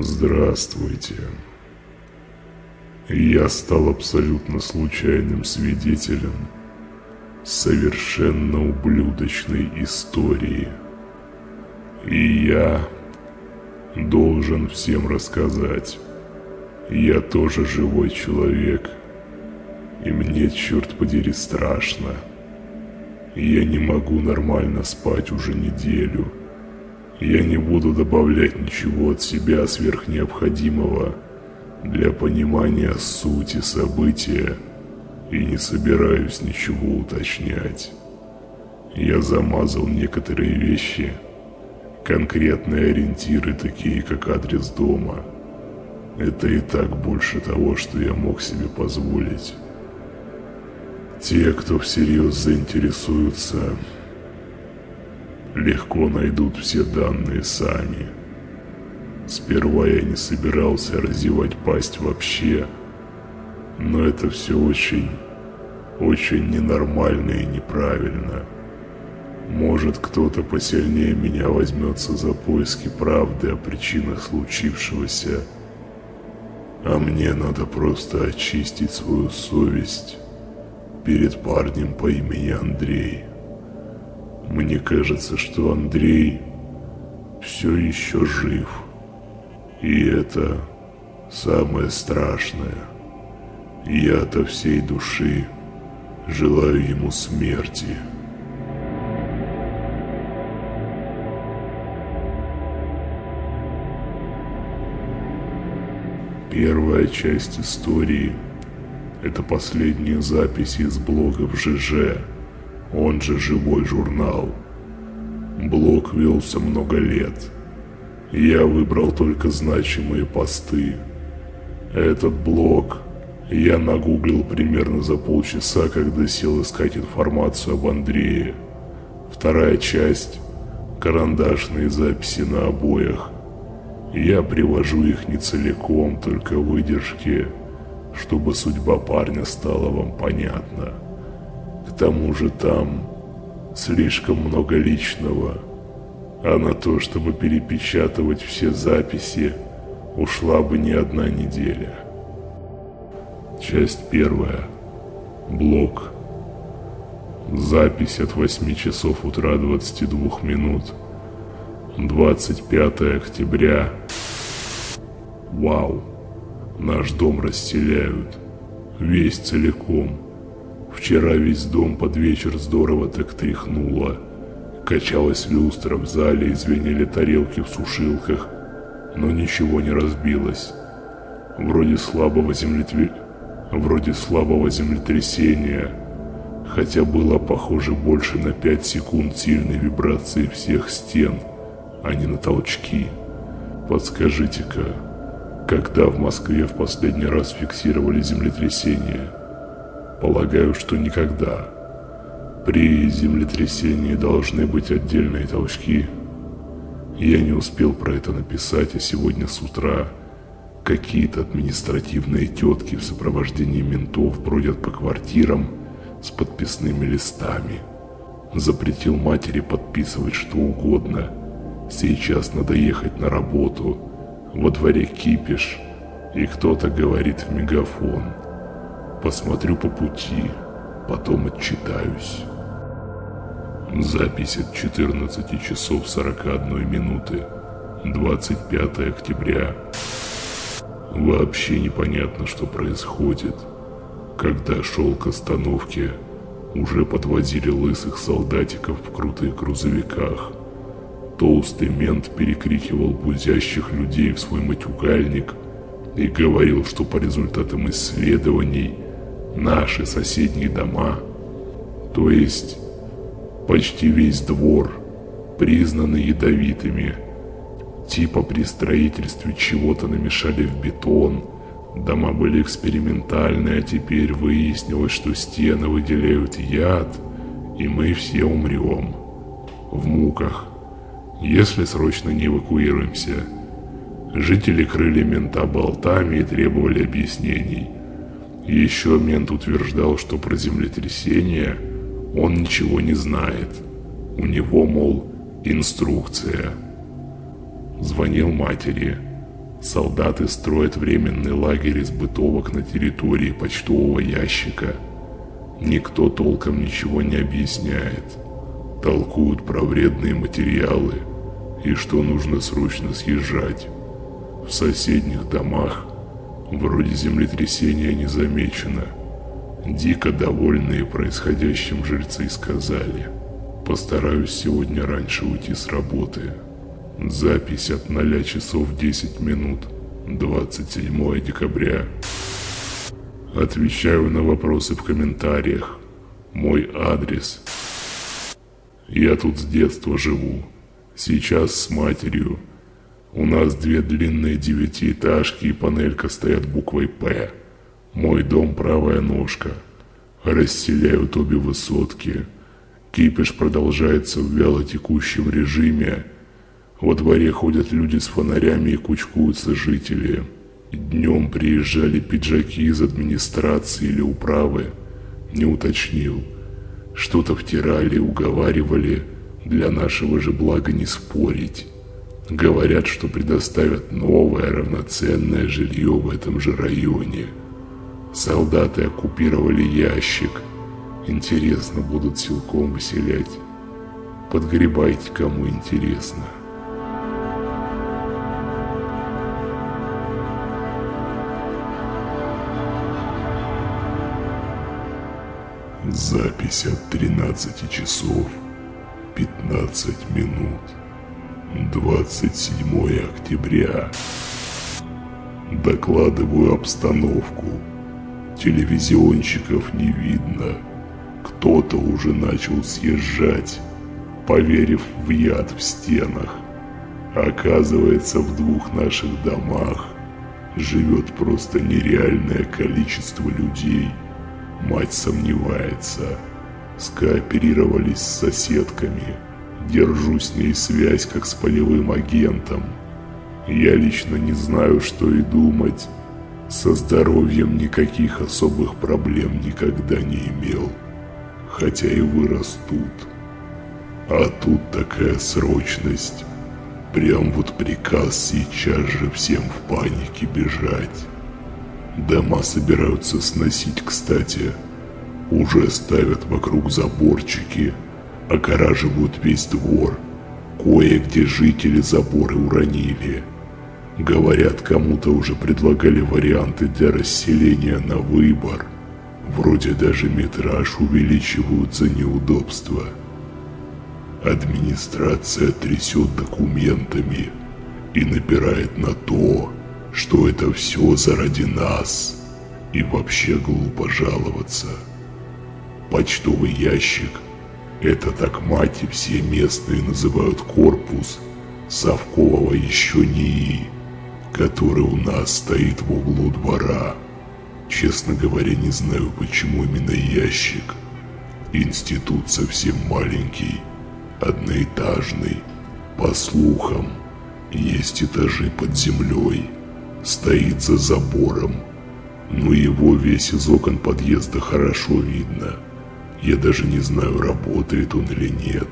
Здравствуйте. Я стал абсолютно случайным свидетелем совершенно ублюдочной истории. И я должен всем рассказать. Я тоже живой человек. И мне, черт подери, страшно. Я не могу нормально спать уже неделю. Я не буду добавлять ничего от себя сверхнеобходимого для понимания сути события и не собираюсь ничего уточнять. Я замазал некоторые вещи, конкретные ориентиры, такие как адрес дома. Это и так больше того, что я мог себе позволить. Те, кто всерьез заинтересуются, легко найдут все данные сами. Сперва я не собирался разевать пасть вообще, но это все очень, очень ненормально и неправильно. Может, кто-то посильнее меня возьмется за поиски правды о причинах случившегося, а мне надо просто очистить свою совесть перед парнем по имени Андрей. Мне кажется, что Андрей все еще жив. И это самое страшное. Я от всей души желаю ему смерти. Первая часть истории – это последние записи из блога в ЖЖ – он же «Живой журнал». Блог велся много лет. Я выбрал только значимые посты. Этот блог я нагуглил примерно за полчаса, когда сел искать информацию об Андрее. Вторая часть – карандашные записи на обоях. Я привожу их не целиком, только выдержки, чтобы судьба парня стала вам понятна тому же там слишком много личного, а на то, чтобы перепечатывать все записи, ушла бы не одна неделя. Часть первая. Блок. Запись от 8 часов утра 22 минут. 25 октября. Вау. Наш дом расселяют. Весь целиком. Вчера весь дом под вечер здорово так тряхнуло. Качалась люстра в зале и звенели тарелки в сушилках, но ничего не разбилось. Вроде слабого землетве... Вроде слабого землетрясения, хотя было похоже больше на 5 секунд сильной вибрации всех стен, а не на толчки. Подскажите-ка, когда в Москве в последний раз фиксировали землетрясение? Полагаю, что никогда. При землетрясении должны быть отдельные толчки. Я не успел про это написать, а сегодня с утра какие-то административные тетки в сопровождении ментов бродят по квартирам с подписными листами. Запретил матери подписывать что угодно. Сейчас надо ехать на работу. Во дворе кипиш, и кто-то говорит в мегафон – Посмотрю по пути, потом отчитаюсь. Запись от 14 часов 41 минуты. 25 октября. Вообще непонятно, что происходит. Когда шел к остановке, уже подвозили лысых солдатиков в крутых грузовиках. Толстый мент перекрикивал бузящих людей в свой матюгальник и говорил, что по результатам исследований – наши соседние дома, то есть почти весь двор, признаны ядовитыми. Типа при строительстве чего-то намешали в бетон, дома были экспериментальные, а теперь выяснилось, что стены выделяют яд, и мы все умрем. В муках, если срочно не эвакуируемся. Жители крыли мента болтами и требовали объяснений – еще мент утверждал, что про землетрясение он ничего не знает. У него, мол, инструкция. Звонил матери. Солдаты строят временный лагерь из бытовок на территории почтового ящика. Никто толком ничего не объясняет. Толкуют про вредные материалы и что нужно срочно съезжать. В соседних домах вроде землетрясения не замечено. Дико довольные происходящим жильцы сказали, постараюсь сегодня раньше уйти с работы. Запись от 0 часов 10 минут, 27 декабря. Отвечаю на вопросы в комментариях. Мой адрес. Я тут с детства живу. Сейчас с матерью. У нас две длинные девятиэтажки и панелька стоят буквой «П». Мой дом правая ножка. Расселяют обе высотки. Кипиш продолжается в вялотекущем режиме – во дворе ходят люди с фонарями и кучкуются жители. Днем приезжали пиджаки из администрации или управы. Не уточнил. Что-то втирали, уговаривали. Для нашего же блага не спорить. Говорят, что предоставят новое равноценное жилье в этом же районе. Солдаты оккупировали ящик. Интересно, будут силком выселять. Подгребайте, кому интересно. Запись от 13 часов 15 минут. 27 октября. Докладываю обстановку. Телевизионщиков не видно. Кто-то уже начал съезжать, поверив в яд в стенах. Оказывается, в двух наших домах живет просто нереальное количество людей – Мать сомневается. Скооперировались с соседками. Держу с ней связь, как с полевым агентом. Я лично не знаю, что и думать. Со здоровьем никаких особых проблем никогда не имел. Хотя и вырос тут. А тут такая срочность. Прям вот приказ сейчас же всем в панике бежать. Дома собираются сносить, кстати. Уже ставят вокруг заборчики, огораживают весь двор. Кое-где жители заборы уронили. Говорят, кому-то уже предлагали варианты для расселения на выбор. Вроде даже метраж увеличивают за неудобства. Администрация трясет документами и напирает на то, что это все заради нас. И вообще глупо жаловаться. Почтовый ящик – это так мать и все местные называют корпус совкового еще НИИ, который у нас стоит в углу двора. Честно говоря, не знаю, почему именно ящик. Институт совсем маленький, одноэтажный. По слухам, есть этажи под землей – стоит за забором. Но его весь из окон подъезда хорошо видно. Я даже не знаю, работает он или нет.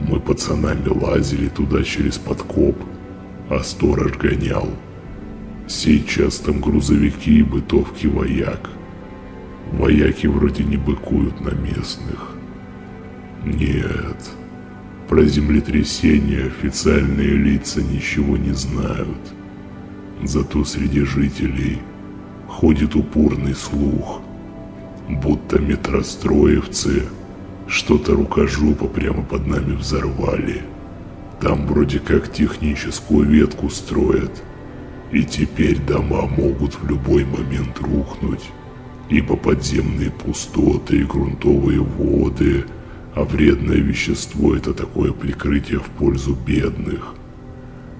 Мы пацанами лазили туда через подкоп, а сторож гонял. Сейчас там грузовики и бытовки вояк. Вояки вроде не быкуют на местных. Нет, про землетрясение официальные лица ничего не знают. Зато среди жителей ходит упорный слух, будто метростроевцы что-то рукожопо прямо под нами взорвали. Там вроде как техническую ветку строят, и теперь дома могут в любой момент рухнуть, ибо подземные пустоты и грунтовые воды, а вредное вещество это такое прикрытие в пользу бедных.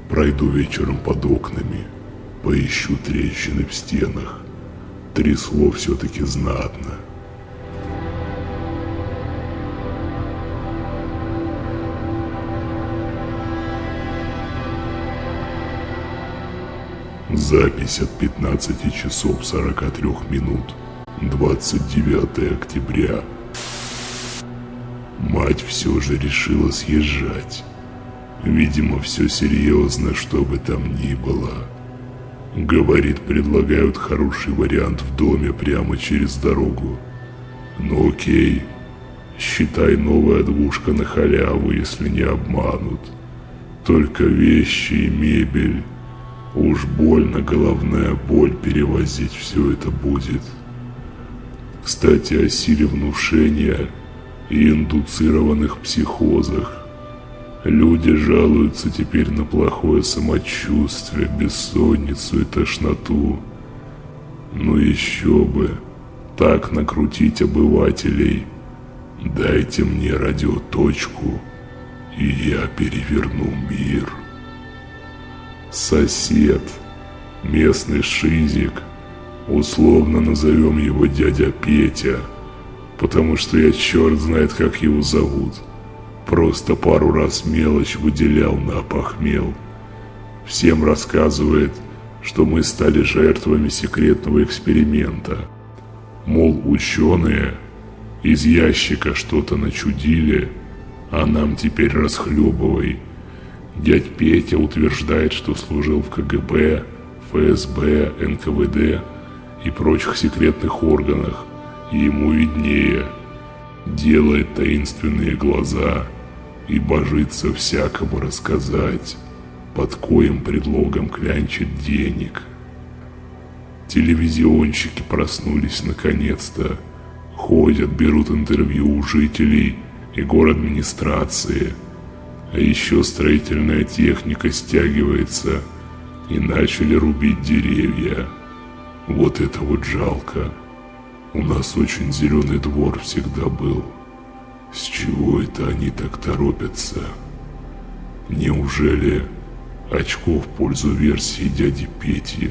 Пройду вечером под окнами – Поищу трещины в стенах. Трясло все-таки знатно. Запись от 15 часов 43 минут. 29 октября. Мать все же решила съезжать. Видимо, все серьезно, что бы там ни было. Говорит, предлагают хороший вариант в доме прямо через дорогу. Ну окей, считай новая двушка на халяву, если не обманут. Только вещи и мебель. Уж больно головная боль перевозить все это будет. Кстати, о силе внушения и индуцированных психозах. Люди жалуются теперь на плохое самочувствие, бессонницу и тошноту. Ну еще бы, так накрутить обывателей. Дайте мне радиоточку, и я переверну мир. Сосед, местный шизик, условно назовем его дядя Петя, потому что я черт знает, как его зовут – Просто пару раз мелочь выделял на опохмел. Всем рассказывает, что мы стали жертвами секретного эксперимента. Мол, ученые из ящика что-то начудили, а нам теперь расхлебывай. Дядь Петя утверждает, что служил в КГБ, ФСБ, НКВД и прочих секретных органах, и ему виднее. Делает таинственные глаза – и божится всякому рассказать, под коим предлогом клянчит денег. Телевизионщики проснулись наконец-то, ходят, берут интервью у жителей и город администрации, а еще строительная техника стягивается и начали рубить деревья. Вот это вот жалко. У нас очень зеленый двор всегда был. С чего это они так торопятся? Неужели очко в пользу версии дяди Пети?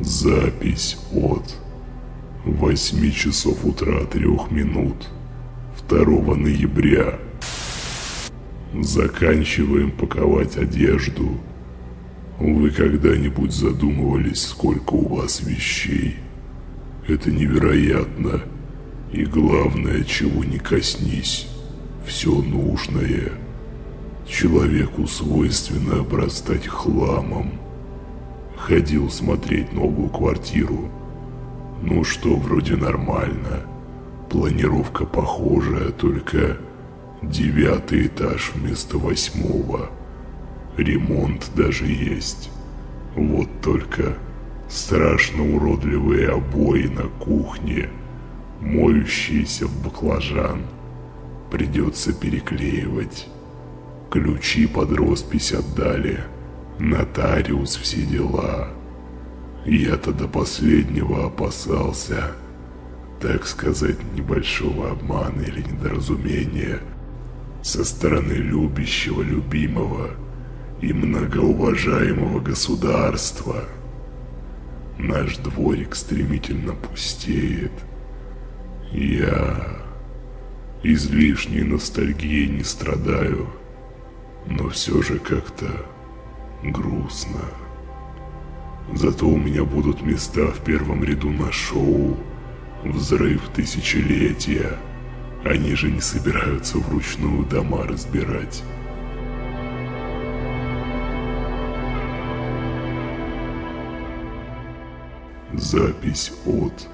Запись от 8 часов утра 3 минут 2 ноября. Заканчиваем паковать одежду. Вы когда-нибудь задумывались, сколько у вас вещей? Это невероятно. И главное, чего не коснись, все нужное. Человеку свойственно обрастать хламом. Ходил смотреть новую квартиру. Ну что, вроде нормально. Планировка похожая, только девятый этаж вместо восьмого. Ремонт даже есть. Вот только страшно уродливые обои на кухне – моющиеся в баклажан. Придется переклеивать. Ключи под роспись отдали. Нотариус все дела. Я-то до последнего опасался, так сказать, небольшого обмана или недоразумения со стороны любящего, любимого и многоуважаемого государства. Наш дворик стремительно пустеет – я излишней ностальгией не страдаю, но все же как-то грустно. Зато у меня будут места в первом ряду на шоу «Взрыв тысячелетия». Они же не собираются вручную дома разбирать. Запись от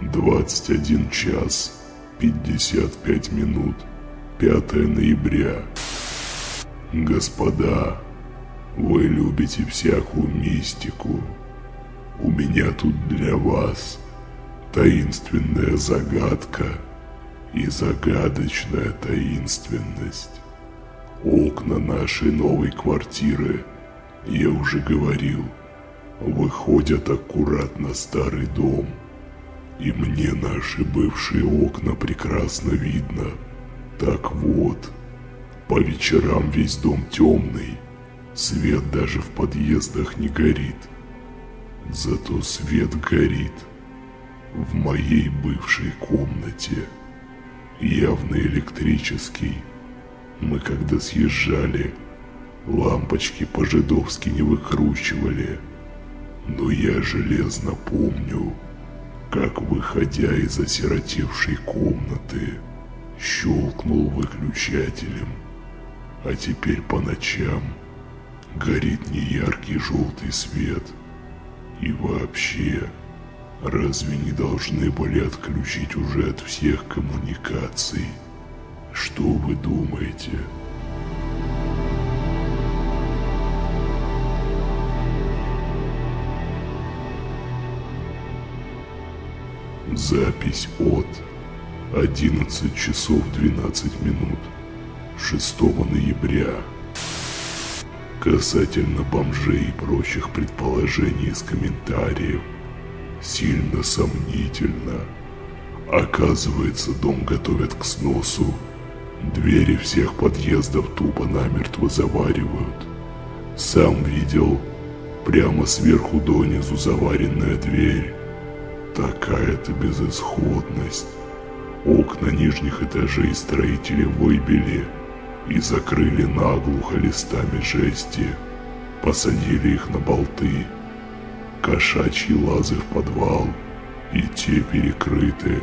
21 час 55 минут 5 ноября. Господа, вы любите всякую мистику. У меня тут для вас таинственная загадка и загадочная таинственность. Окна нашей новой квартиры, я уже говорил, выходят аккуратно старый дом – и мне наши бывшие окна прекрасно видно. Так вот, по вечерам весь дом темный, свет даже в подъездах не горит. Зато свет горит в моей бывшей комнате, явно электрический. Мы когда съезжали, лампочки по-жидовски не выкручивали, но я железно помню, как, выходя из осиротевшей комнаты, щелкнул выключателем, а теперь по ночам, горит неяркий желтый свет. И вообще, разве не должны были отключить уже от всех коммуникаций? Что вы думаете? Запись от 11 часов 12 минут 6 ноября. Касательно бомжей и прочих предположений из комментариев, сильно сомнительно. Оказывается, дом готовят к сносу. Двери всех подъездов тупо намертво заваривают. Сам видел, прямо сверху донизу заваренная дверь. Такая-то безысходность. Окна нижних этажей строители выбили и закрыли наглухо листами жести. Посадили их на болты. Кошачьи лазы в подвал, и те перекрыты.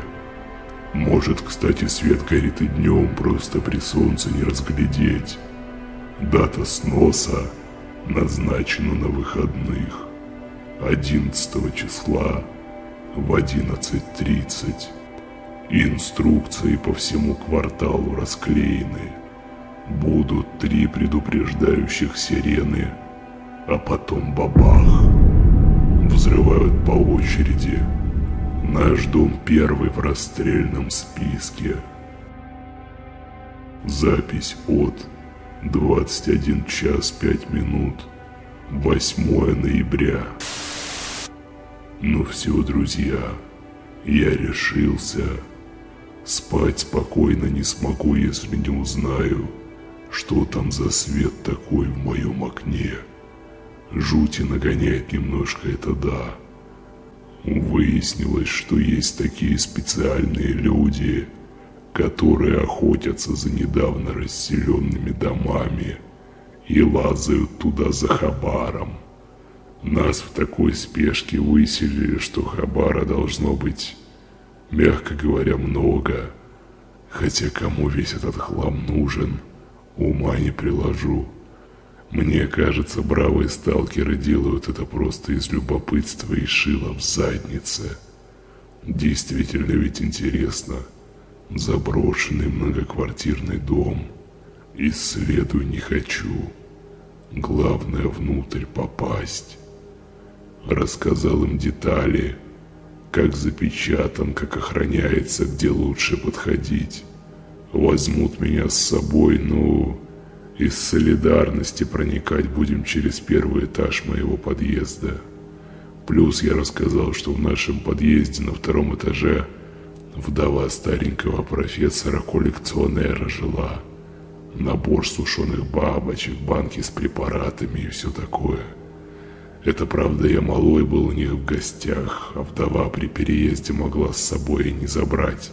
Может, кстати, свет горит и днем, просто при солнце не разглядеть. Дата сноса назначена на выходных. 11 числа в 11.30. Инструкции по всему кварталу расклеены. Будут три предупреждающих сирены, а потом бабах. Взрывают по очереди. Наш дом первый в расстрельном списке. Запись от 21 час 5 минут 8 ноября. Ну все, друзья, я решился. Спать спокойно не смогу, если не узнаю, что там за свет такой в моем окне. Жути нагоняет немножко это да. Выяснилось, что есть такие специальные люди, которые охотятся за недавно расселенными домами и лазают туда за хабаром. Нас в такой спешке выселили, что хабара должно быть, мягко говоря, много. Хотя кому весь этот хлам нужен, ума не приложу. Мне кажется, бравые сталкеры делают это просто из любопытства и шила в заднице. Действительно ведь интересно. Заброшенный многоквартирный дом. Исследую не хочу. Главное внутрь попасть рассказал им детали, как запечатан, как охраняется, где лучше подходить. Возьмут меня с собой, ну, из солидарности проникать будем через первый этаж моего подъезда. Плюс я рассказал, что в нашем подъезде на втором этаже вдова старенького профессора-коллекционера жила. Набор сушеных бабочек, банки с препаратами и все такое – это правда, я малой был у них в гостях, а вдова при переезде могла с собой и не забрать.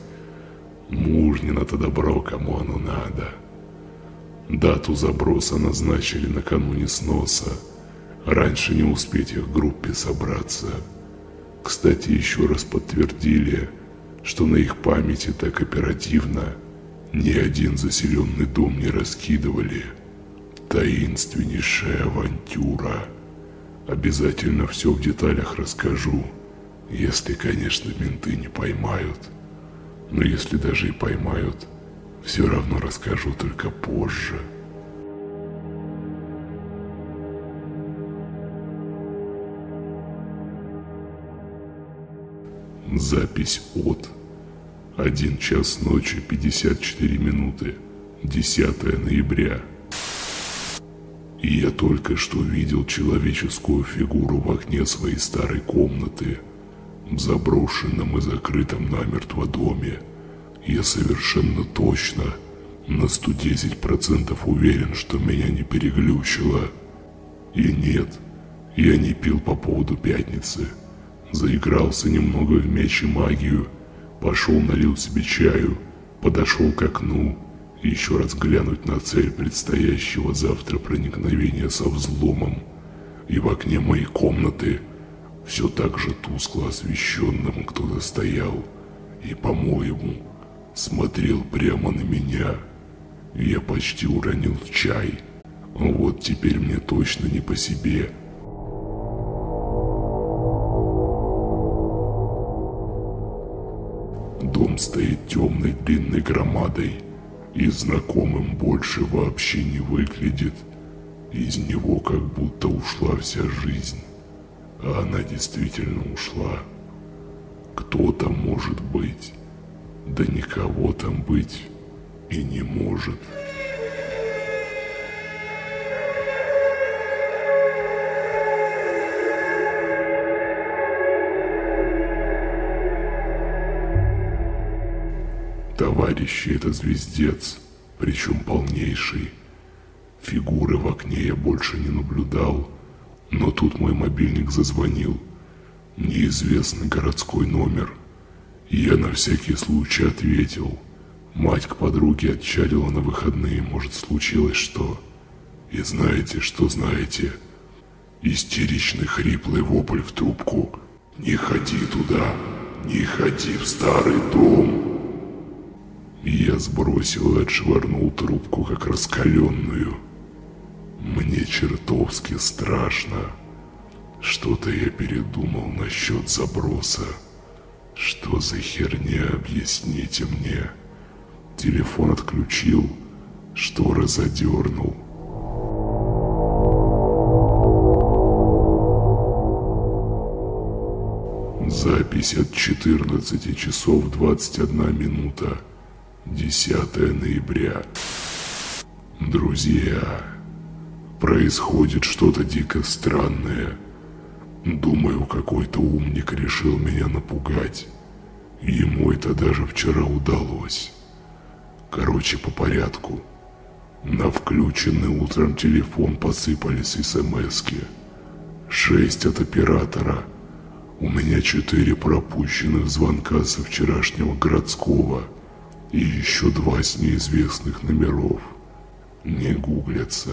Мужнино-то добро, кому оно надо. Дату заброса назначили накануне сноса. Раньше не успеть их группе собраться. Кстати, еще раз подтвердили, что на их памяти так оперативно ни один заселенный дом не раскидывали. Таинственнейшая авантюра. Обязательно все в деталях расскажу, если, конечно, менты не поймают. Но если даже и поймают, все равно расскажу только позже. Запись от 1 час ночи 54 минуты 10 ноября и я только что видел человеческую фигуру в окне своей старой комнаты, в заброшенном и закрытом намертво доме. Я совершенно точно, на 110% уверен, что меня не переглючило. И нет, я не пил по поводу пятницы. Заигрался немного в мяч и магию, пошел налил себе чаю, подошел к окну еще раз глянуть на цель предстоящего завтра проникновения со взломом. И в окне моей комнаты, все так же тускло освещенным, кто-то стоял и, по-моему, смотрел прямо на меня. Я почти уронил чай, Вот теперь мне точно не по себе. Дом стоит темной длинной громадой и знакомым больше вообще не выглядит. Из него как будто ушла вся жизнь. А она действительно ушла. Кто там может быть? Да никого там быть и не может. Товарищи, это звездец, причем полнейший. Фигуры в окне я больше не наблюдал, но тут мой мобильник зазвонил. Неизвестный городской номер. Я на всякий случай ответил. Мать к подруге отчалила на выходные, может случилось что. И знаете, что знаете? Истеричный хриплый вопль в трубку. «Не ходи туда! Не ходи в старый дом!» Я сбросил и отшвырнул трубку, как раскаленную. Мне чертовски страшно. Что-то я передумал насчет заброса. Что за херня, объясните мне. Телефон отключил, шторы задернул. Запись от 14 часов 21 минута. 10 ноября. Друзья, происходит что-то дико странное. Думаю, какой-то умник решил меня напугать. Ему это даже вчера удалось. Короче, по порядку. На включенный утром телефон посыпались смски. Шесть от оператора. У меня четыре пропущенных звонка со вчерашнего городского – и еще два с неизвестных номеров. Не гуглятся.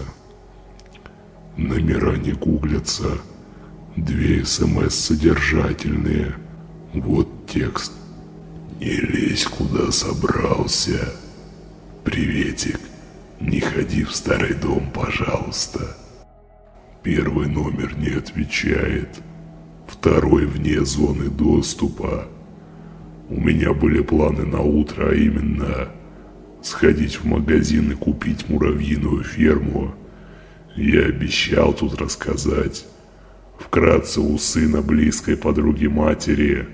Номера не гуглятся. Две СМС содержательные. Вот текст. Не лезь куда собрался. Приветик. Не ходи в старый дом, пожалуйста. Первый номер не отвечает. Второй вне зоны доступа. У меня были планы на утро, а именно сходить в магазин и купить муравьиную ферму. Я обещал тут рассказать. Вкратце у сына близкой подруги матери,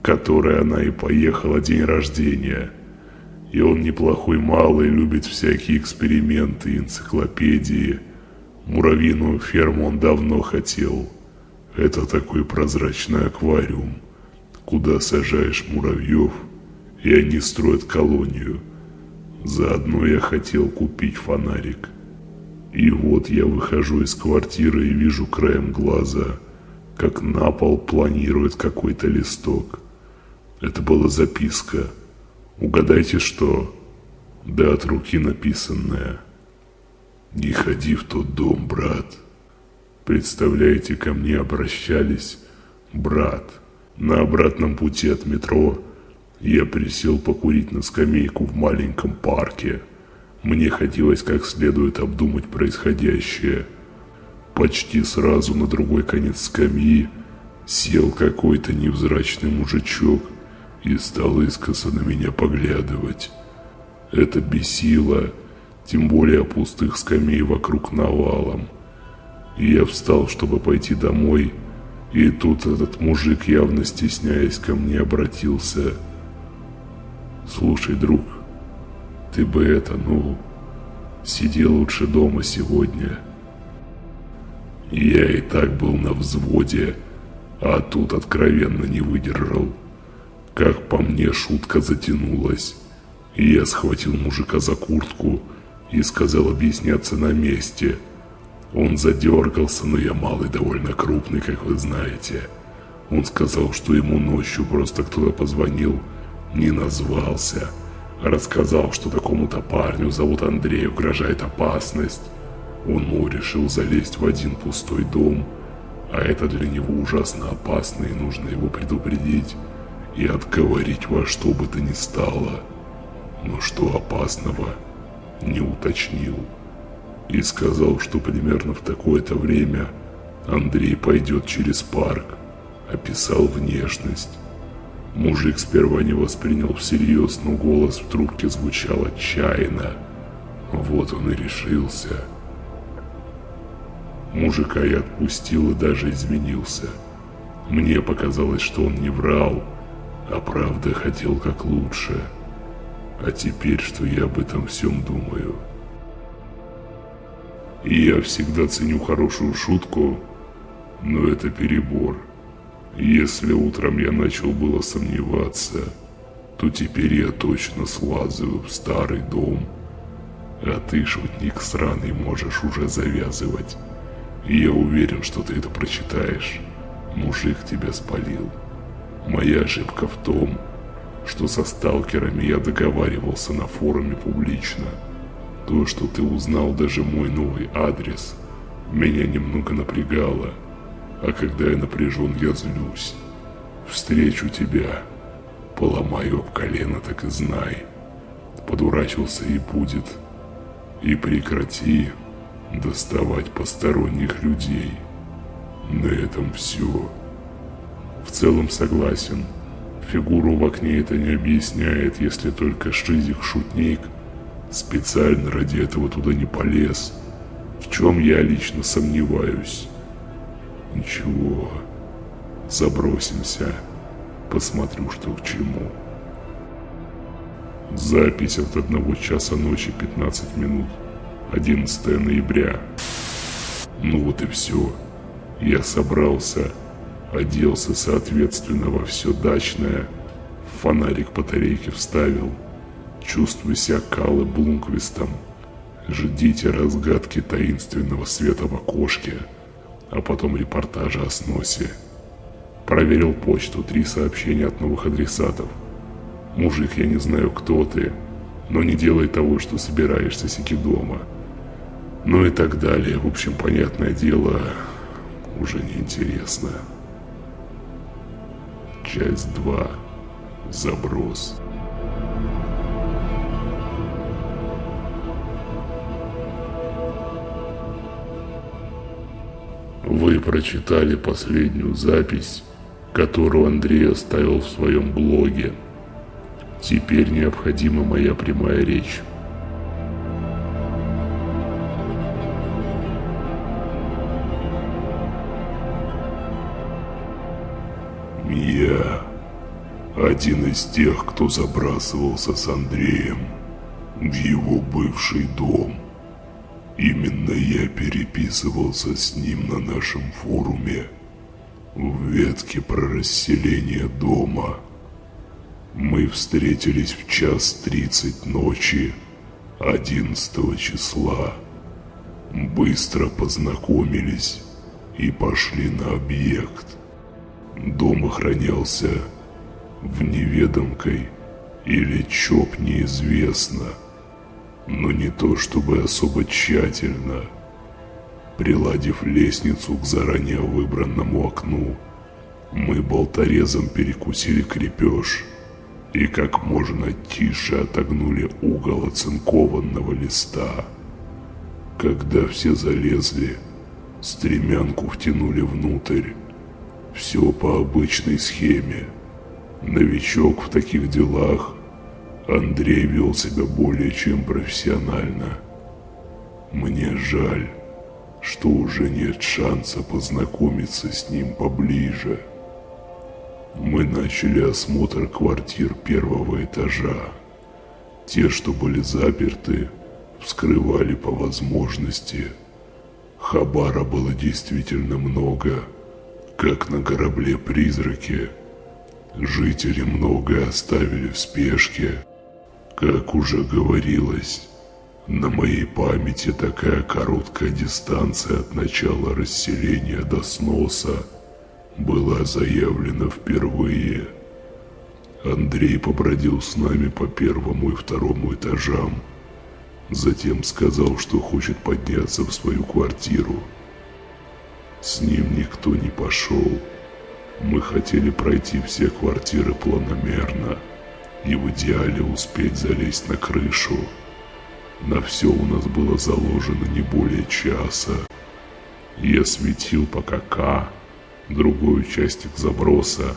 которой она и поехала день рождения. И он неплохой малый, любит всякие эксперименты, энциклопедии. Муравьиную ферму он давно хотел. Это такой прозрачный аквариум куда сажаешь муравьев, и они строят колонию. Заодно я хотел купить фонарик. И вот я выхожу из квартиры и вижу краем глаза, как на пол планирует какой-то листок. Это была записка. Угадайте что? Да от руки написанная. Не ходи в тот дом, брат. Представляете, ко мне обращались брат. На обратном пути от метро я присел покурить на скамейку в маленьком парке. Мне хотелось как следует обдумать происходящее. Почти сразу на другой конец скамьи сел какой-то невзрачный мужичок и стал искоса на меня поглядывать. Это бесило, тем более пустых скамей вокруг навалом. Я встал, чтобы пойти домой, и тут этот мужик, явно стесняясь, ко мне обратился. «Слушай, друг, ты бы это, ну, сиди лучше дома сегодня». Я и так был на взводе, а тут откровенно не выдержал. Как по мне, шутка затянулась. Я схватил мужика за куртку и сказал объясняться на месте – он задергался, но я малый довольно крупный, как вы знаете. Он сказал, что ему ночью просто кто-то позвонил, не назвался. Рассказал, что такому-то парню зовут Андрей, угрожает опасность. Он, мол, решил залезть в один пустой дом, а это для него ужасно опасно и нужно его предупредить и отговорить во что бы то ни стало. Но что опасного, не уточнил. И сказал, что примерно в такое-то время Андрей пойдет через парк. Описал внешность. Мужик сперва не воспринял всерьез, но голос в трубке звучал отчаянно. Вот он и решился. Мужика я отпустил и даже изменился. Мне показалось, что он не врал, а правда хотел как лучше. А теперь, что я об этом всем думаю. Я всегда ценю хорошую шутку, но это перебор. Если утром я начал было сомневаться, то теперь я точно слазываю в старый дом. А ты, шутник сраный, можешь уже завязывать. Я уверен, что ты это прочитаешь. Мужик тебя спалил. Моя ошибка в том, что со сталкерами я договаривался на форуме публично. То, что ты узнал даже мой новый адрес, меня немного напрягало. А когда я напряжен, я злюсь. Встречу тебя, поломаю об колено, так и знай. Подурачился и будет. И прекрати доставать посторонних людей. На этом все. В целом согласен. Фигуру в окне это не объясняет, если только Шизик-шутник специально ради этого туда не полез. В чем я лично сомневаюсь. Ничего, забросимся, посмотрю, что к чему. Запись от одного часа ночи 15 минут. 11 ноября. Ну вот и все. Я собрался, оделся соответственно во все дачное, фонарик батарейки вставил. Чувствую себя Калы Блумквистом. Ждите разгадки таинственного света в окошке, а потом репортажа о сносе. Проверил почту, три сообщения от новых адресатов. Мужик, я не знаю, кто ты, но не делай того, что собираешься сики дома. Ну и так далее. В общем, понятное дело, уже неинтересно. Часть 2. Заброс. Вы прочитали последнюю запись, которую Андрей оставил в своем блоге. Теперь необходима моя прямая речь. Я один из тех, кто забрасывался с Андреем в его бывший дом. Именно я переписывался с ним на нашем форуме в ветке про расселение дома. Мы встретились в час тридцать ночи 11 числа. Быстро познакомились и пошли на объект. Дом охранялся в неведомкой или чоп неизвестно, но не то чтобы особо тщательно. Приладив лестницу к заранее выбранному окну, мы болторезом перекусили крепеж и как можно тише отогнули угол оцинкованного листа. Когда все залезли, стремянку втянули внутрь, все по обычной схеме. Новичок в таких делах. Андрей вел себя более чем профессионально. Мне жаль, что уже нет шанса познакомиться с ним поближе. Мы начали осмотр квартир первого этажа. Те, что были заперты, вскрывали по возможности. Хабара было действительно много – как на корабле-призраке. Жители многое оставили в спешке. Как уже говорилось, на моей памяти такая короткая дистанция от начала расселения до сноса была заявлена впервые. Андрей побродил с нами по первому и второму этажам. Затем сказал, что хочет подняться в свою квартиру. С ним никто не пошел. Мы хотели пройти все квартиры планомерно и в идеале успеть залезть на крышу. На все у нас было заложено не более часа. Я светил пока К, другой участок заброса,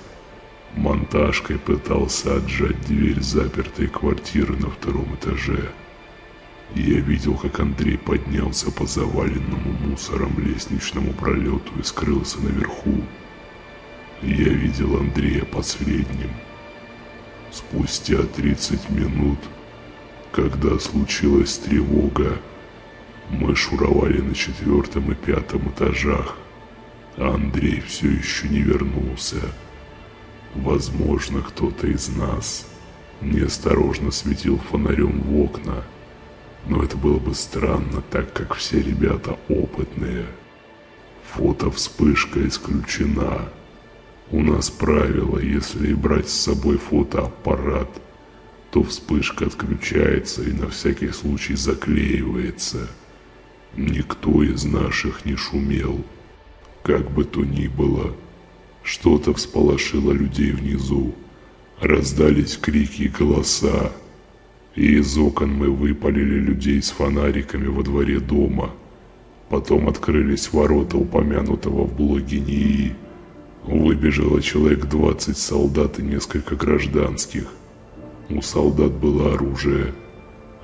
монтажкой пытался отжать дверь запертой квартиры на втором этаже. Я видел, как Андрей поднялся по заваленному мусором лестничному пролету и скрылся наверху. Я видел Андрея последним. Спустя 30 минут, когда случилась тревога, мы шуровали на четвертом и пятом этажах, а Андрей все еще не вернулся. Возможно, кто-то из нас неосторожно светил фонарем в окна, но это было бы странно, так как все ребята опытные. Фото-вспышка исключена. У нас правило, если брать с собой фотоаппарат, то вспышка отключается и на всякий случай заклеивается. Никто из наших не шумел. Как бы то ни было, что-то всполошило людей внизу. Раздались крики и голоса. И из окон мы выпалили людей с фонариками во дворе дома. Потом открылись ворота упомянутого в блоге НИИ. Выбежало человек 20 солдат и несколько гражданских. У солдат было оружие.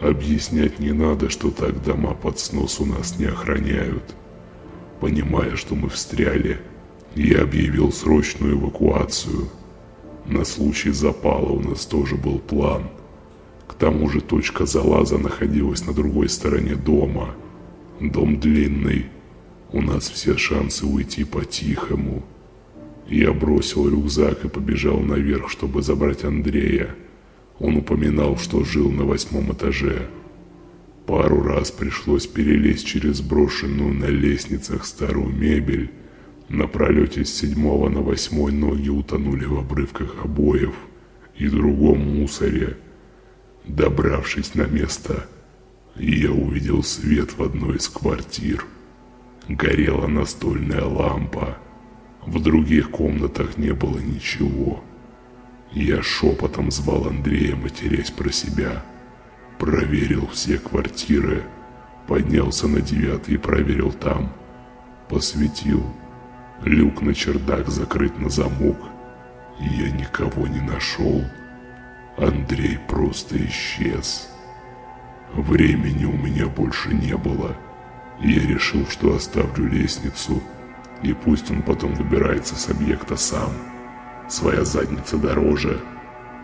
Объяснять не надо, что так дома под снос у нас не охраняют. Понимая, что мы встряли, я объявил срочную эвакуацию. На случай запала у нас тоже был план. К тому же точка залаза находилась на другой стороне дома. Дом длинный. У нас все шансы уйти по-тихому. Я бросил рюкзак и побежал наверх, чтобы забрать Андрея. Он упоминал, что жил на восьмом этаже. Пару раз пришлось перелезть через брошенную на лестницах старую мебель, на пролете с седьмого на восьмой ноги утонули в обрывках обоев и другом мусоре. Добравшись на место, я увидел свет в одной из квартир. Горела настольная лампа. В других комнатах не было ничего. Я шепотом звал Андрея, матерясь про себя. Проверил все квартиры. Поднялся на девятый и проверил там. Посветил. Люк на чердак закрыт на замок. Я никого не нашел. Андрей просто исчез. Времени у меня больше не было. Я решил, что оставлю лестницу, и пусть он потом выбирается с объекта сам. Своя задница дороже.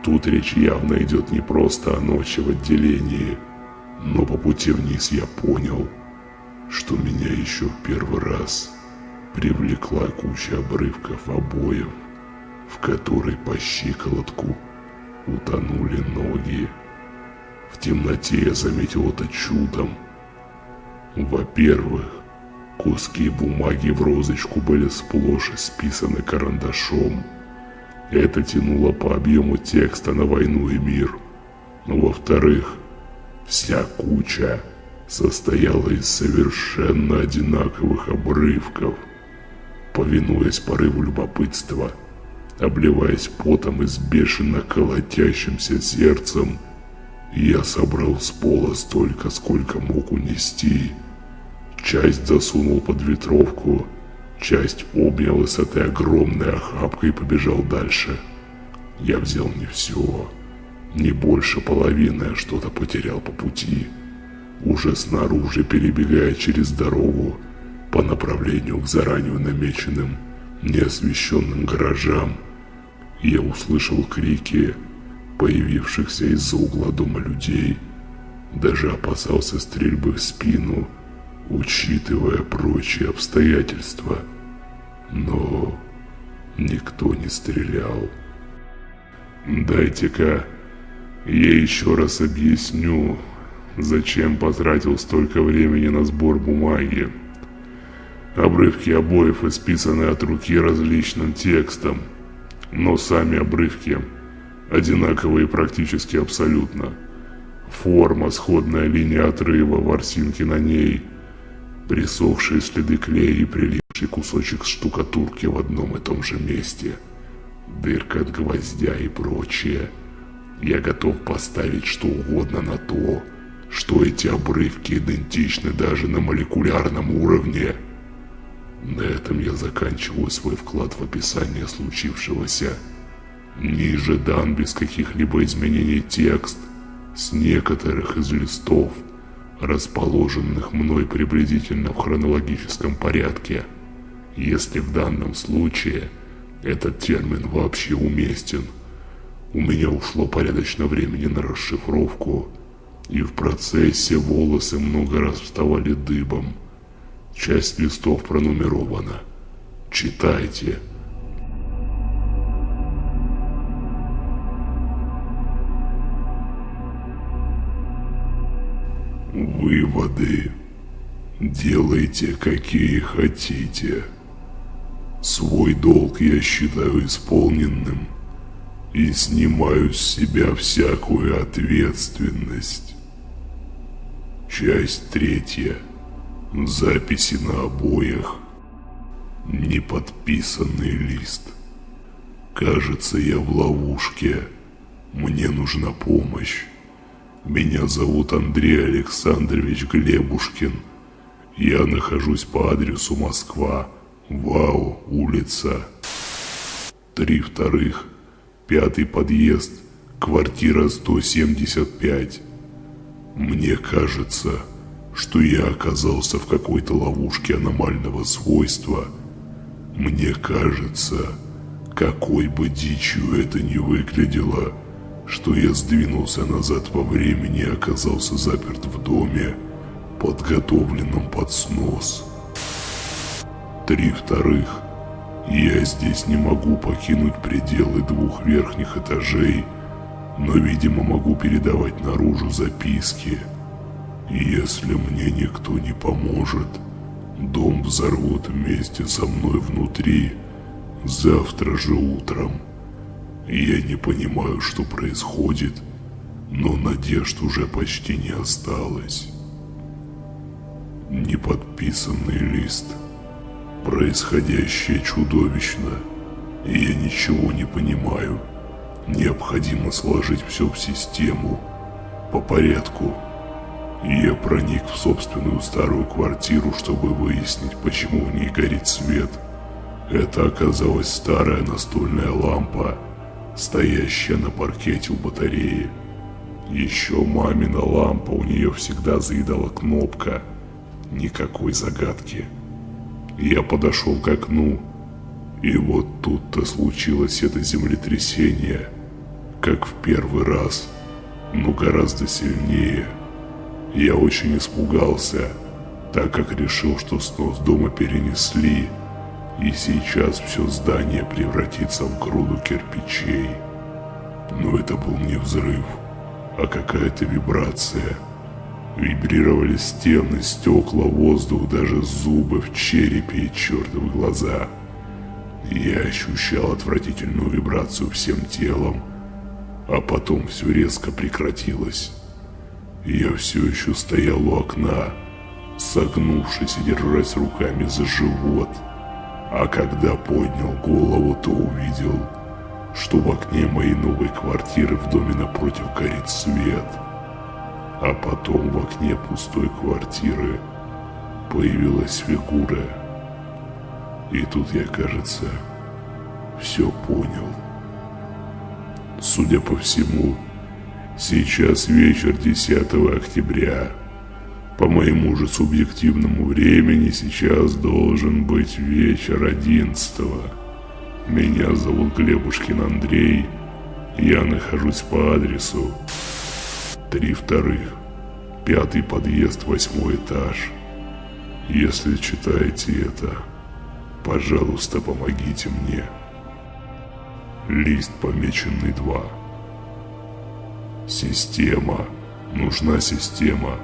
Тут речь явно идет не просто о ночи в отделении, но по пути вниз я понял, что меня еще в первый раз привлекла куча обрывков обоев, в которой по щиколотку утонули ноги. В темноте я заметил это чудом. Во-первых, куски бумаги в розочку были сплошь исписаны карандашом. Это тянуло по объему текста на войну и мир. Во-вторых, вся куча состояла из совершенно одинаковых обрывков – повинуясь порыву любопытства, обливаясь потом и с бешено колотящимся сердцем, я собрал с пола столько, сколько мог унести. Часть засунул под ветровку, часть обнял и с этой огромной охапкой побежал дальше. Я взял не все, не больше половины, а что-то потерял по пути. Уже снаружи, перебегая через дорогу, по направлению к заранее намеченным неосвещенным гаражам. Я услышал крики появившихся из-за угла дома людей. Даже опасался стрельбы в спину, учитывая прочие обстоятельства. Но никто не стрелял. «Дайте-ка я еще раз объясню, зачем потратил столько времени на сбор бумаги», Обрывки обоев исписаны от руки различным текстом, но сами обрывки одинаковые практически абсолютно. Форма, сходная линия отрыва, ворсинки на ней, присохшие следы клея и прилипший кусочек штукатурки в одном и том же месте, дырка от гвоздя и прочее. Я готов поставить что угодно на то, что эти обрывки идентичны даже на молекулярном уровне. На этом я заканчиваю свой вклад в описание случившегося. Ниже дан без каких-либо изменений текст с некоторых из листов, расположенных мной приблизительно в хронологическом порядке, если в данном случае этот термин вообще уместен. У меня ушло порядочно времени на расшифровку, и в процессе волосы много раз вставали дыбом. Часть листов пронумерована. Читайте. Выводы. Делайте, какие хотите. Свой долг я считаю исполненным и снимаю с себя всякую ответственность. Часть третья. Записи на обоях. Неподписанный лист. Кажется, я в ловушке. Мне нужна помощь. Меня зовут Андрей Александрович Глебушкин. Я нахожусь по адресу Москва, Вау, улица. Три вторых, пятый подъезд, квартира 175. Мне кажется, что я оказался в какой-то ловушке аномального свойства. Мне кажется, какой бы дичью это ни выглядело, что я сдвинулся назад во времени и оказался заперт в доме, подготовленном под снос. Три вторых. Я здесь не могу покинуть пределы двух верхних этажей, но, видимо, могу передавать наружу записки. Если мне никто не поможет, дом взорвут вместе со мной внутри завтра же утром. Я не понимаю, что происходит, но надежд уже почти не осталось. Неподписанный лист. Происходящее чудовищно, я ничего не понимаю. Необходимо сложить все в систему, по порядку. Я проник в собственную старую квартиру, чтобы выяснить, почему в ней горит свет. Это оказалась старая настольная лампа, стоящая на паркете у батареи. Еще мамина лампа, у нее всегда заедала кнопка. Никакой загадки. Я подошел к окну, и вот тут-то случилось это землетрясение, как в первый раз, но гораздо сильнее. Я очень испугался, так как решил, что снос дома перенесли, и сейчас все здание превратится в груду кирпичей. Но это был не взрыв, а какая-то вибрация. Вибрировали стены, стекла, воздух, даже зубы в черепе и чертовы глаза. Я ощущал отвратительную вибрацию всем телом, а потом все резко прекратилось. Я все еще стоял у окна, согнувшись и держась руками за живот. А когда поднял голову, то увидел, что в окне моей новой квартиры в доме напротив горит свет. А потом в окне пустой квартиры появилась фигура. И тут я, кажется, все понял. Судя по всему, Сейчас вечер 10 октября. По моему же субъективному времени сейчас должен быть вечер 11 -го. Меня зовут Глебушкин Андрей. Я нахожусь по адресу три вторых, пятый подъезд, восьмой этаж. Если читаете это, пожалуйста, помогите мне. Лист помеченный 2. Система. Нужна система.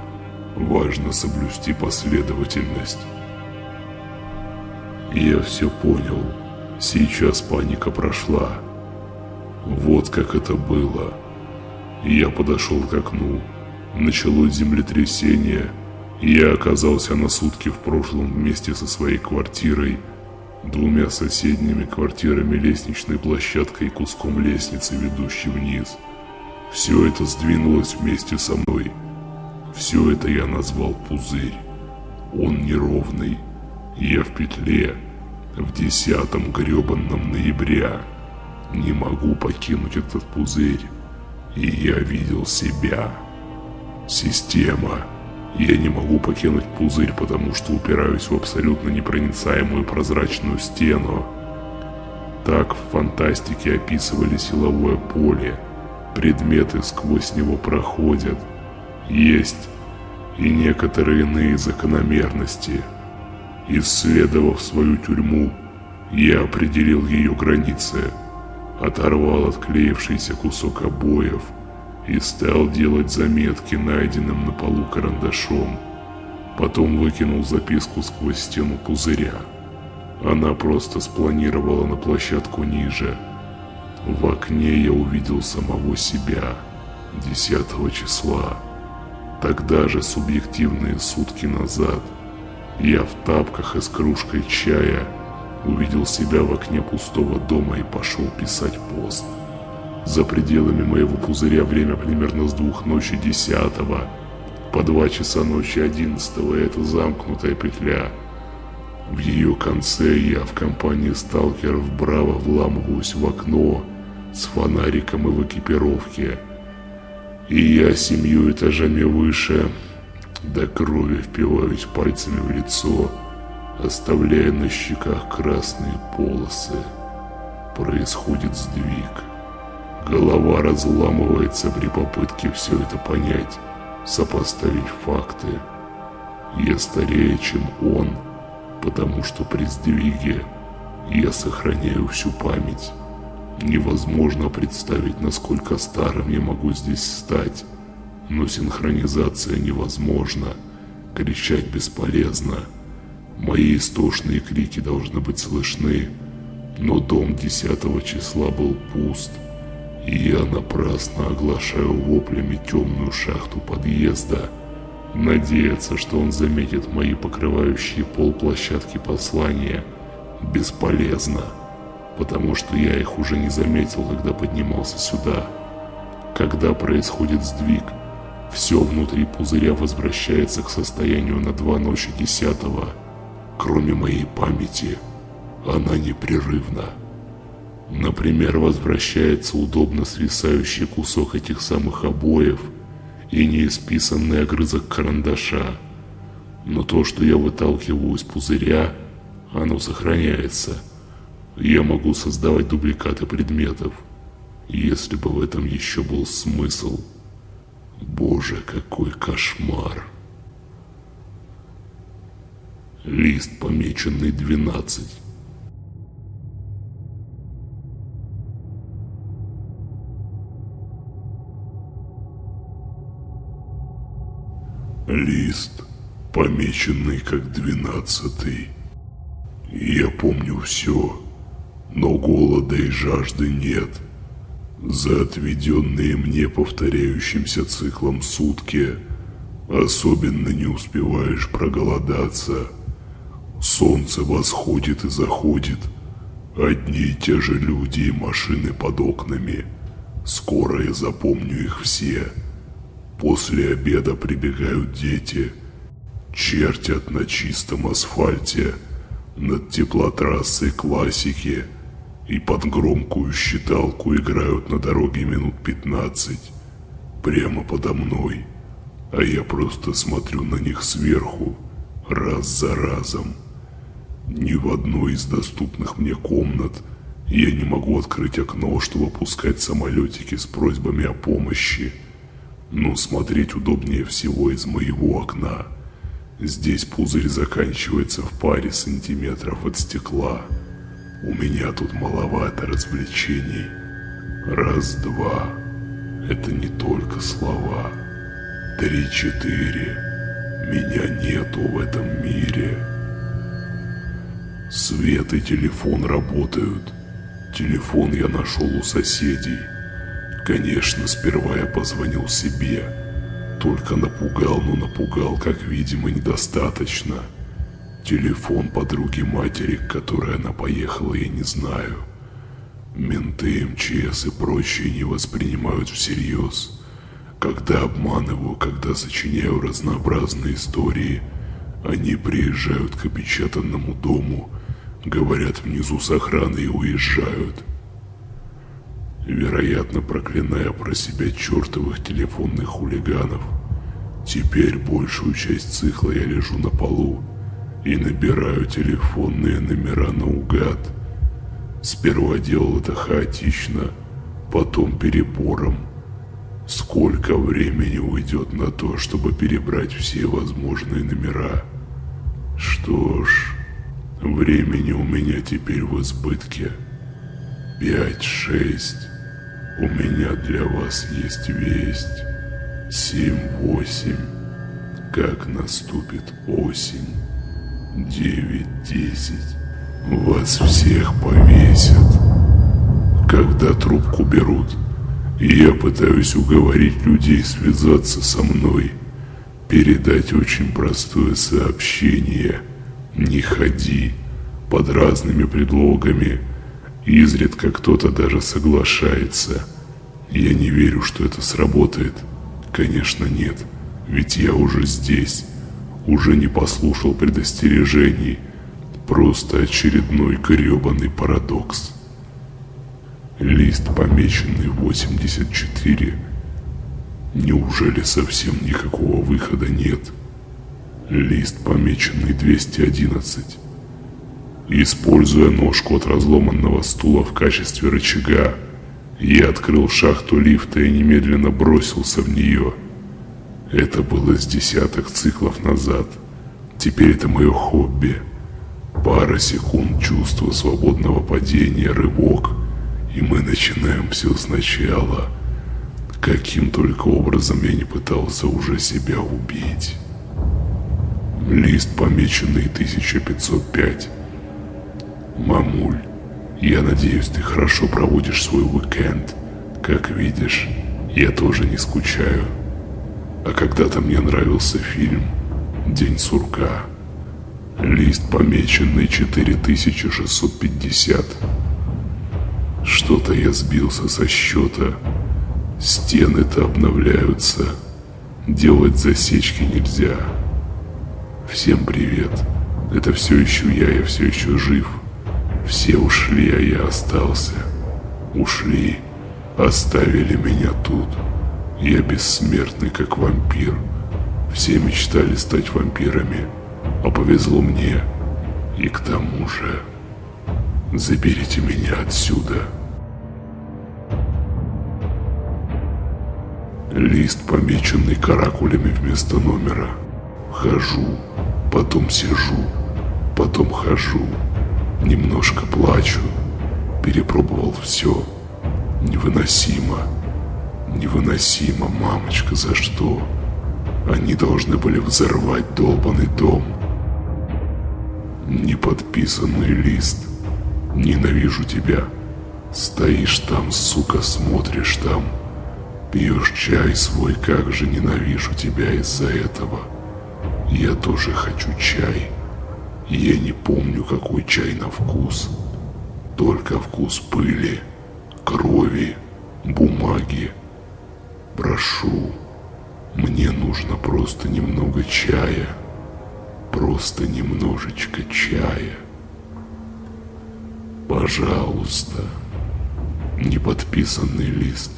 Важно соблюсти последовательность. Я все понял. Сейчас паника прошла. Вот как это было. Я подошел к окну. Началось землетрясение. Я оказался на сутки в прошлом вместе со своей квартирой, двумя соседними квартирами, лестничной площадкой и куском лестницы, ведущей вниз. Все это сдвинулось вместе со мной. Все это я назвал пузырь. Он неровный. Я в петле. В десятом гребанном ноября. Не могу покинуть этот пузырь. И я видел себя. Система. Я не могу покинуть пузырь, потому что упираюсь в абсолютно непроницаемую прозрачную стену. Так в фантастике описывали силовое поле. Предметы сквозь него проходят. Есть и некоторые иные закономерности. Исследовав свою тюрьму, я определил ее границы, оторвал отклеившийся кусок обоев и стал делать заметки найденным на полу карандашом. Потом выкинул записку сквозь стену пузыря. Она просто спланировала на площадку ниже. В окне я увидел самого себя 10 числа. Тогда же, субъективные сутки назад, я в тапках и с кружкой чая увидел себя в окне пустого дома и пошел писать пост. За пределами моего пузыря время примерно с двух ночи десятого по два часа ночи одиннадцатого это замкнутая петля. В ее конце я в компании сталкеров браво вламываюсь в окно с фонариком и в экипировке – и я семью этажами выше до крови впиваюсь пальцами в лицо, оставляя на щеках красные полосы. Происходит сдвиг. Голова разламывается при попытке все это понять, сопоставить факты. Я старее, чем он, потому что при сдвиге я сохраняю всю память. Невозможно представить, насколько старым я могу здесь стать. Но синхронизация невозможна. Кричать бесполезно. Мои истошные крики должны быть слышны. Но дом 10 числа был пуст. И я напрасно оглашаю воплями темную шахту подъезда. Надеяться, что он заметит мои покрывающие пол площадки послания, бесполезно потому что я их уже не заметил, когда поднимался сюда. Когда происходит сдвиг, все внутри пузыря возвращается к состоянию на два ночи десятого. Кроме моей памяти, она непрерывна. Например, возвращается удобно свисающий кусок этих самых обоев и неисписанный огрызок карандаша. Но то, что я выталкиваю из пузыря, оно сохраняется – я могу создавать дубликаты предметов, если бы в этом еще был смысл. Боже, какой кошмар. Лист, помеченный 12. Лист, помеченный как двенадцатый. Я помню все но голода и жажды нет. За отведенные мне повторяющимся циклом сутки особенно не успеваешь проголодаться. Солнце восходит и заходит, одни и те же люди и машины под окнами. Скоро я запомню их все. После обеда прибегают дети, чертят на чистом асфальте, над теплотрассой классики – и под громкую считалку играют на дороге минут пятнадцать, прямо подо мной, а я просто смотрю на них сверху, раз за разом. Ни в одной из доступных мне комнат я не могу открыть окно, чтобы пускать самолетики с просьбами о помощи, но смотреть удобнее всего из моего окна. Здесь пузырь заканчивается в паре сантиметров от стекла. У меня тут маловато развлечений. Раз-два. Это не только слова. Три-четыре. Меня нету в этом мире. Свет и телефон работают. Телефон я нашел у соседей. Конечно, сперва я позвонил себе. Только напугал, но напугал, как видимо, недостаточно. Телефон подруги матери, к которой она поехала, я не знаю. Менты, МЧС и прочие не воспринимают всерьез. Когда обманываю, когда сочиняю разнообразные истории, они приезжают к опечатанному дому, говорят внизу с охраной и уезжают. Вероятно, проклиная про себя чертовых телефонных хулиганов. Теперь большую часть цикла я лежу на полу и набираю телефонные номера наугад. Сперва делал это хаотично, потом перебором. Сколько времени уйдет на то, чтобы перебрать все возможные номера? Что ж, времени у меня теперь в избытке. Пять-шесть. У меня для вас есть весть. Семь-восемь. Как наступит осень. Девять-десять. Вас всех повесят. Когда трубку берут, я пытаюсь уговорить людей связаться со мной, передать очень простое сообщение «Не ходи» под разными предлогами. Изредка кто-то даже соглашается. Я не верю, что это сработает. Конечно, нет, ведь я уже здесь, уже не послушал предостережений. Просто очередной гребаный парадокс. Лист, помеченный 84. Неужели совсем никакого выхода нет? Лист, помеченный 211. Используя ножку от разломанного стула в качестве рычага, я открыл шахту лифта и немедленно бросился в нее. Это было с десяток циклов назад. Теперь это мое хобби. Пара секунд чувства свободного падения, рывок – и мы начинаем все сначала. Каким только образом я не пытался уже себя убить. Лист, помеченный 1505. Мамуль, я надеюсь, ты хорошо проводишь свой уикенд. Как видишь, я тоже не скучаю. А когда-то мне нравился фильм «День сурка». Лист, помеченный 4650. Что-то я сбился со счета. Стены-то обновляются. Делать засечки нельзя. Всем привет. Это все еще я, я все еще жив. Все ушли, а я остался. Ушли. Оставили меня тут. Я бессмертный, как вампир. Все мечтали стать вампирами. А повезло мне. И к тому же... Заберите меня отсюда. Лист, помеченный каракулями вместо номера. Хожу, потом сижу, потом хожу. Немножко плачу. Перепробовал все. Невыносимо. Невыносимо, мамочка, за что? Они должны были взорвать долбанный дом. Неподписанный лист. Ненавижу тебя. Стоишь там, сука, смотришь там. Пьешь чай свой, как же ненавижу тебя из-за этого. Я тоже хочу чай. Я не помню, какой чай на вкус. Только вкус пыли, крови, бумаги. Прошу, мне нужно просто немного чая. Просто немножечко чая. Пожалуйста. Неподписанный лист.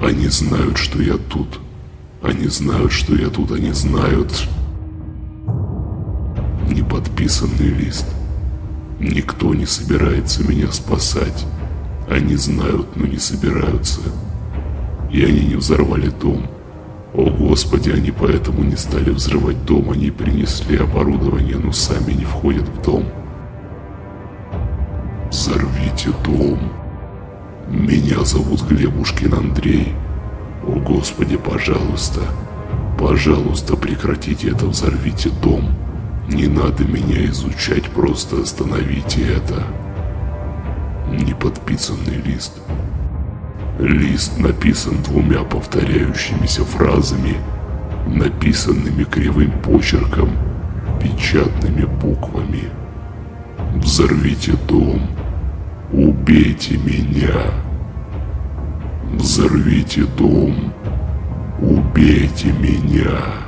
Они знают, что я тут. Они знают, что я тут. Они знают. Неподписанный лист. Никто не собирается меня спасать. Они знают, но не собираются. И они не взорвали дом. О господи, они поэтому не стали взрывать дом, они принесли оборудование, но сами не входят в дом. Взорвите дом. Меня зовут Глебушкин Андрей. О Господи, пожалуйста, пожалуйста, прекратите это, взорвите дом. Не надо меня изучать, просто остановите это. Неподписанный лист. Лист написан двумя повторяющимися фразами, написанными кривым почерком, печатными буквами. Взорвите дом. Убейте меня. Взорвите дом. Убейте меня.